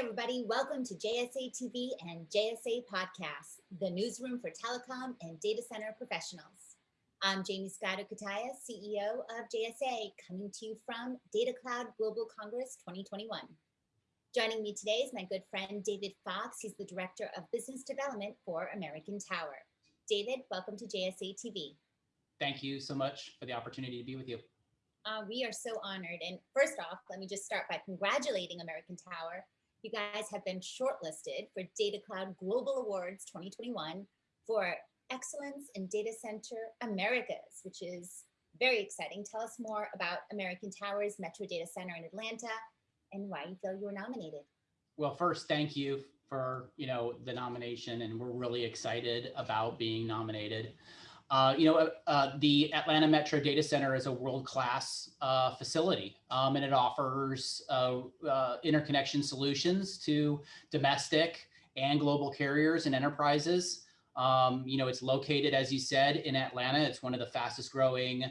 everybody. Welcome to JSA TV and JSA Podcasts, the newsroom for telecom and data center professionals. I'm Jaymie Scotto Cutaia, CEO of JSA, coming to you from Data Cloud Global Congress 2021. Joining me today is my good friend David Fox. He's the Director of Business Development for American Tower. David, welcome to JSA TV. Thank you so much for the opportunity to be with you. Uh, we are so honored. And first off, let me just start by congratulating American Tower. You guys have been shortlisted for Data Cloud Global Awards 2021 for Excellence in Data Center Americas, which is very exciting. Tell us more about American Tower's Metro Data Center in Atlanta and why you feel you were nominated. Well, first, thank you for you know the nomination, and we're really excited about being nominated. Uh, you know, uh, uh, the Atlanta Metro Data Center is a world-class uh, facility, um, and it offers uh, interconnection solutions to domestic and global carriers and enterprises. Um, you know, it's located, as you said, in Atlanta. It's one of the fastest growing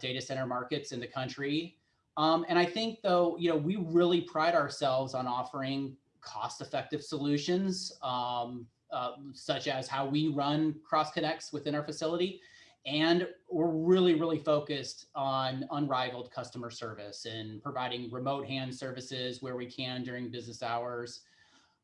data center markets in the country. Um, and I think, though, you know, we really pride ourselves on offering cost-effective solutions um, uh, such as how we run cross connects within our facility. And we're really, really focused on unrivaled customer service and providing remote hand services where we can during business hours.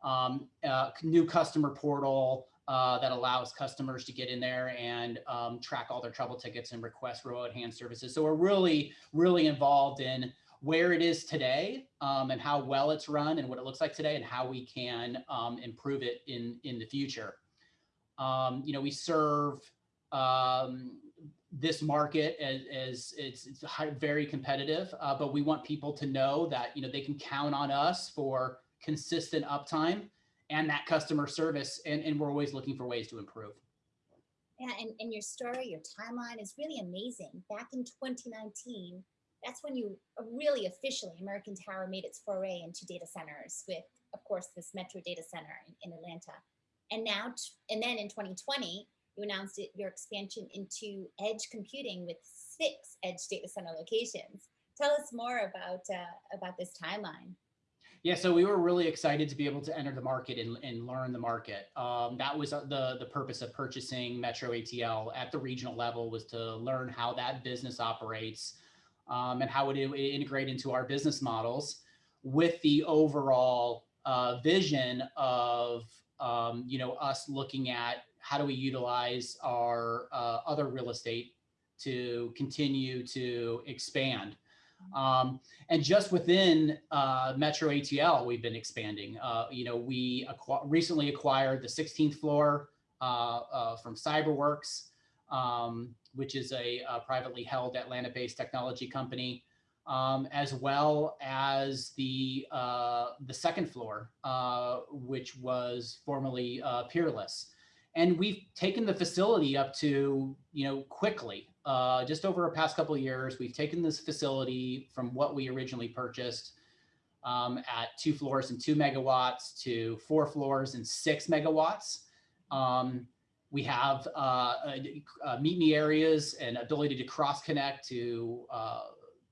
Um, uh, new customer portal uh, that allows customers to get in there and um, track all their trouble tickets and request remote hand services. So we're really, really involved in where it is today um, and how well it's run and what it looks like today and how we can um, improve it in, in the future. Um, you know, we serve um, this market as, as it's, it's high, very competitive, uh, but we want people to know that, you know, they can count on us for consistent uptime and that customer service. And, and we're always looking for ways to improve. Yeah, and, and your story, your timeline is really amazing. Back in 2019, that's when you uh, really officially, American Tower made its foray into data centers with, of course, this Metro Data Center in, in Atlanta. And now, and then in 2020, you announced it, your expansion into edge computing with six edge data center locations. Tell us more about, uh, about this timeline. Yeah, so we were really excited to be able to enter the market and, and learn the market. Um, that was uh, the, the purpose of purchasing Metro ATL at the regional level was to learn how that business operates, um, and how would it integrate into our business models with the overall uh, vision of um, you know us looking at how do we utilize our uh, other real estate to continue to expand. Um, and just within uh, Metro ATL, we've been expanding. Uh, you know, we acqu recently acquired the 16th floor uh, uh, from CyberWorks. Um, which is a, a privately held Atlanta-based technology company, um, as well as the uh, the second floor, uh, which was formerly uh, Peerless. And we've taken the facility up to, you know, quickly, uh, just over a past couple of years, we've taken this facility from what we originally purchased um, at two floors and two megawatts to four floors and six megawatts. Um, we have uh, uh, meet me areas and ability to cross connect to uh,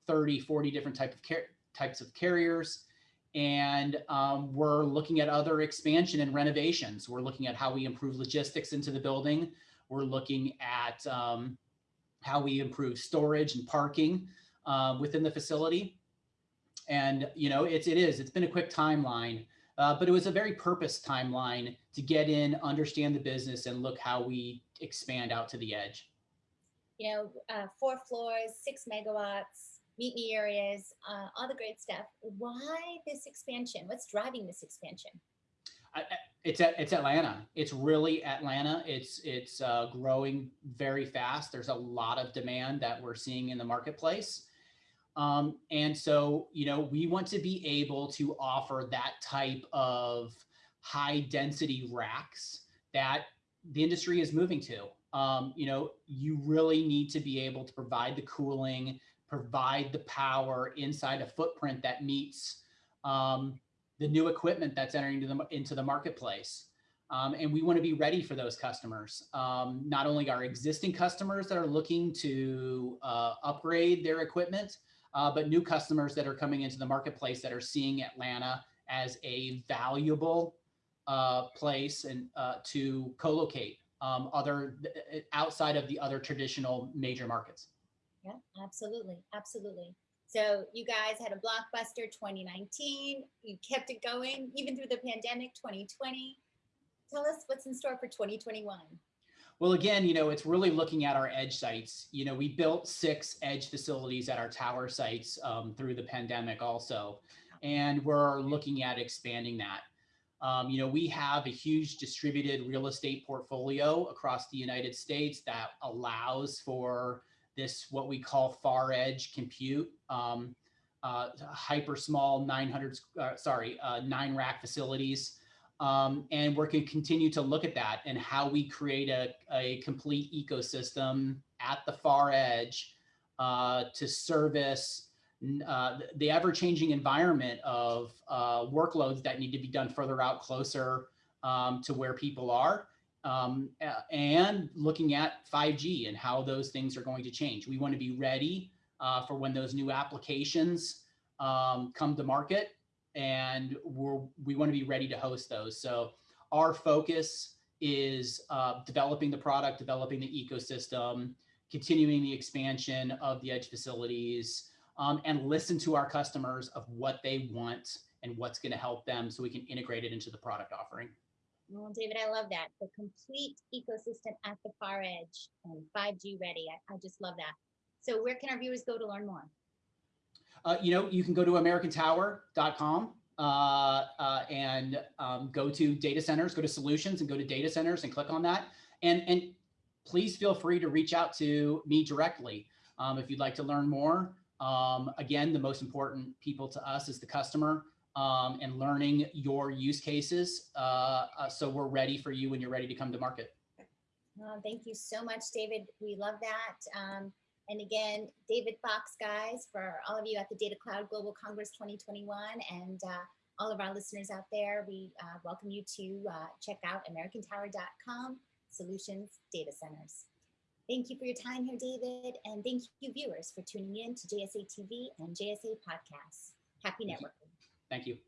30, 40 different type of types of carriers. And um, we're looking at other expansion and renovations. We're looking at how we improve logistics into the building. We're looking at um, how we improve storage and parking uh, within the facility. And, you know, it's, it is, it's been a quick timeline uh, but it was a very purpose timeline to get in, understand the business, and look how we expand out to the edge. You know, uh, four floors, six megawatts, meet me areas, uh, all the great stuff. Why this expansion? What's driving this expansion? I, it's at, it's Atlanta. It's really Atlanta. It's it's uh, growing very fast. There's a lot of demand that we're seeing in the marketplace. Um, and so, you know, we want to be able to offer that type of high density racks that the industry is moving to. Um, you know, you really need to be able to provide the cooling, provide the power inside a footprint that meets um, the new equipment that's entering into the, into the marketplace. Um, and we want to be ready for those customers. Um, not only our existing customers that are looking to uh, upgrade their equipment, uh, but new customers that are coming into the marketplace that are seeing Atlanta as a valuable uh, place and uh, to co-locate um, other outside of the other traditional major markets. Yeah, absolutely, absolutely. So you guys had a blockbuster 2019. You kept it going even through the pandemic 2020. Tell us what's in store for 2021. Well, again, you know, it's really looking at our edge sites. You know, we built six edge facilities at our tower sites um, through the pandemic also, and we're looking at expanding that. Um, you know, we have a huge distributed real estate portfolio across the United States that allows for this, what we call far edge compute, um, uh, hyper small 900, uh, sorry, uh, nine rack facilities um, and we're going to continue to look at that and how we create a, a complete ecosystem at the far edge uh, to service uh, the ever-changing environment of uh, workloads that need to be done further out closer um, to where people are um, and looking at 5G and how those things are going to change. We want to be ready uh, for when those new applications um, come to market and we're, we want to be ready to host those. So our focus is uh, developing the product, developing the ecosystem, continuing the expansion of the edge facilities, um, and listen to our customers of what they want and what's going to help them so we can integrate it into the product offering. Well, David, I love that. The complete ecosystem at the far edge and 5G ready. I, I just love that. So where can our viewers go to learn more? Uh, you know, you can go to americantower.com uh, uh, and um, go to data centers, go to solutions and go to data centers and click on that. And, and please feel free to reach out to me directly um, if you'd like to learn more. Um, again, the most important people to us is the customer um, and learning your use cases. Uh, uh, so we're ready for you when you're ready to come to market. Well, thank you so much, David. We love that. And again, David Fox, guys, for all of you at the Data Cloud Global Congress 2021 and uh, all of our listeners out there, we uh, welcome you to uh, check out americantower.com solutions data centers. Thank you for your time here, David. And thank you viewers for tuning in to JSA TV and JSA podcasts. Happy networking. Thank you.